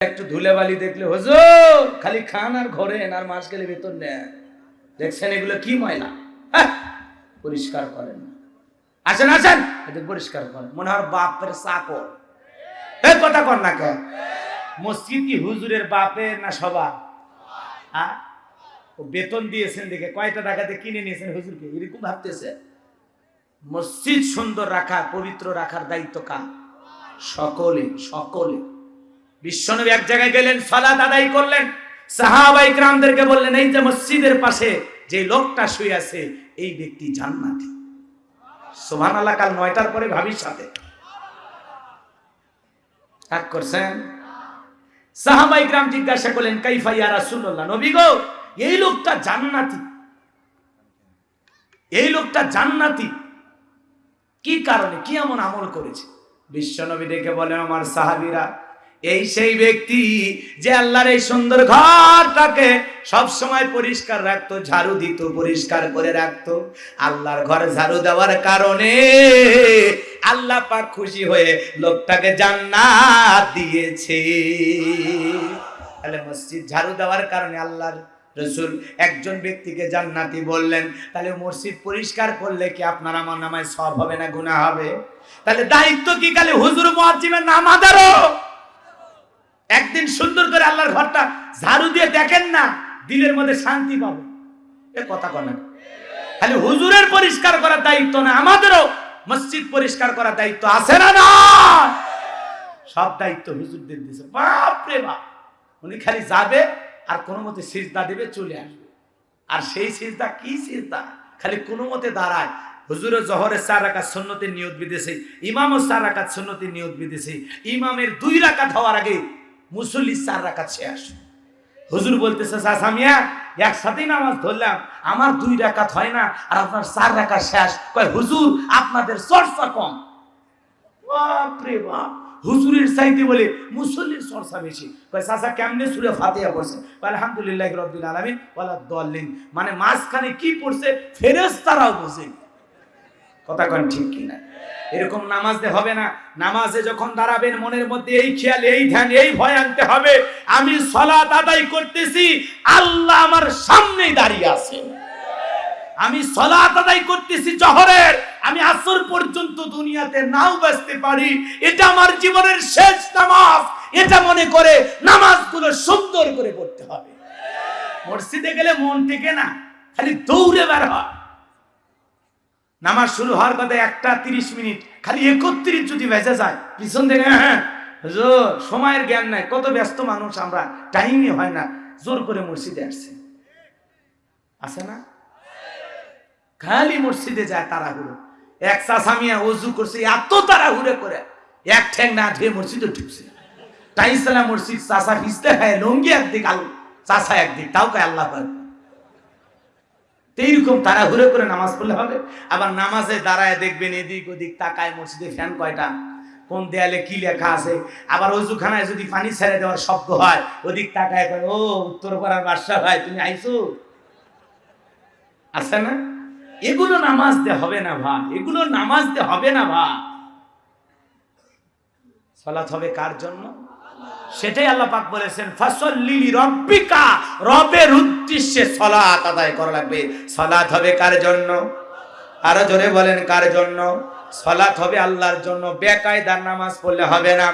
একটু ধুলেবালি দেখলে হুজুর খালি খান আর ঘোরেন আর মাস গেলে বেতন নেন। দেখছেন এগুলো কি ময়লা? হ্যাঁ, পরিষ্কার করেন আসেন আসেন পরিষ্কার করেন। মনে হয় বাপের চাকর। এই কথা কর না কেন? মসজিদ কি হুজুরের বাপের না সবা হ্যাঁ? ও বেতন দিয়েছেন দেখে কয়টা টাকাতে কিনে নিয়েছেন হুজুরকে? এরকম ভাবতেছে। মসজিদ সুন্দর রাখা পবিত্র রাখার দায়িত্ব কার? সকলে সকলে বিশ্বনবী এক জায়গায় গেলেন, সালাত আদায় করলেন। সাহাবাই গ্রামদেরকে বললেন, এই যে মসজিদের পাশে যে লোকটা শুয়ে আছে, এই ব্যক্তি জান্নাতি। সোহান আল্লাহ কাল নয়টার পরে ভাবির সাথে। এক করছেন? সাহাবাই গ্রাম জিজ্ঞাসা করলেন, কাইফা ইয়া রাসূলুল্লাহ? নবী গো, এই লোকটা জান্নাতি। এই লোকটা জান্নাতি। কি কারণে? কি এমন আমল করেছে? বিশ্বনবী ডেকে বলেন, আমার সাহাবীরা এই সেই ব্যক্তি যে আল্লাহর এই সুন্দর ঘরটাকে সব সময় পরিষ্কার রাখতো, ঝাড়ু দিত, পরিষ্কার করে রাখতো। আল্লাহর ঘর ঝাড়ু দেওয়ার কারণে আল্লাহ পাক খুশি হয়ে লোকটাকে জান্নাত দিয়েছে। তাহলে মসজিদ ঝাড়ু দেওয়ার কারণে আল্লাহর রসুল একজন ব্যক্তিকে জান্নাতি বললেন, তাহলে মসজিদ পরিষ্কার করলে কি আপনার আমার নামায় সব হবে না, গুনাহ হবে? তাহলে দায়িত্ব কি খালি হুজুর, মুয়াজ্জিমের নামাদারও একদিন সুন্দর করে আল্লাহর ঘরটা ঝাড়ু দিয়ে দেখেন না, দিলের মধ্যে শান্তি পাবে। এ কথা কনে খালি হুজুরের পরিষ্কার করার দায়িত্ব না, আমাদেরও মসজিদ পরিষ্কার করার দায়িত্ব আছে না না? সব দায়িত্ব হুজুরদের দিয়েছে বাপ রে বাপ। উনি খালি যাবে আর কোনো মতে সিজদা দেবে, চলে আসবে। আর সেই সিজদা কি সিজদা? খালি কোনো মতে দাঁড়ায়। হুজুরের জহরের চার রাকাত সুন্নতের নিয়ত বিদেশে ইমামও চার রাকাত সুন্নতের নিয়ত বিদেশে ইমামের দুই রাকাত হওয়ার আগে মুসল্লি চার রাকাত শেষ হুজুর বলতেছে সাসামিয়া একসাথেই নামাজ ধরলাম, আমার দুই রাকাত হয় না, আর আপনার চার রাকাত শেষ। কয়, হুজুর, আপনাদের চর্চা কম। বাপরে বাপ, হুজুরের চাইতে বলে মুসল্লির চর্চা বেশি। কয়, চাচা, কেমনে সুরে ফাতিহা পড়ছে? আলহামদুলিল্লাহ রব্বিল আলামিন, ওয়ালা দল্লিন মানে মাঝখানে কি পড়ছে? ফেরেশতারাও বোঝে। কথা কন ঠিক কিনা? এরকম নামাজ হবে না। নামাজে যখন দাঁড়াবেন, মনের মধ্যে এই খেয়াল, এই ধ্যান, এই ভয় আনতে হবে। আমি সলাত আদায় করতেছি, আল্লাহ আমার সামনেই দাঁড়িয়ে আছেন। আমি সলাত আদায় করতেছি জহরের। আমি আসর পর্যন্ত দুনিয়াতে নাও বাঁচতে পারি। এটা আমার জীবনের শেষ নামাজ। এটা মনে করে নামাজগুলো সুন্দর করে পড়তে হবে। মসজিদে গেলে মন থেকে না, খালি দৌড়ে বের হয়। নামাজ শুরু হওয়ার কথা একটা তিরিশ মিনিট, খালি একত্রিশ যদি বেঁচে যায়, পিছন থেকে হ্যাঁ সময়ের জ্ঞান নাই, কত ব্যস্ত মানুষ আমরা, টাইমই হয় না, জোর করে মসজিদে আসছে। আছে না? খালি মসজিদে যায় তাড়াহুড়ো। এক চাষামিয়া অজু করছে, এত তাড়াহুড়ো করে, এক ঠ্যাং না ধুয়ে মসজিদে ঢুকছে। টাইসালা মসজিদ চাষা ভিজতে খায়, লঙ্গি একদিক, আলু চাষা একদিক, তাও কয় আল্লাহ এইরকম তাড়াহুড়ো করে নামাজ পড়লে হবে। আবার নামাজে দাঁড়ায় দেখবেন এদিক ওদিক তাকায় মসজিদে ফ্যান কয়টা? কোন দেয়ালে কি লেখা আছে? আবার অজুখানায় যদি পানি ছেড়ে দেওয়ার শব্দ হয়, ওদিক তাকায় করে ও উত্তর পাড়ার বাদশা ভাই, তুমি আইছো? আছে না? এগুলো নামাজ দে হবে না ভাই, এগুলো নামাজ দে হবে না ভাই। সলাৎ হবে কার জন্য? সেটাই আল্লাহ পাক বলেছেন ফসল লিলি রব্বিকা রবের উদ্দেশ্যে সালাত আদায় করা লাগবে। সালাত হবে কার জন্য? আরও জোরে বলেন, কার জন্য? সালাত হবে আল্লাহর জন্য। বেকায়দার নামাজ পড়লে হবে না।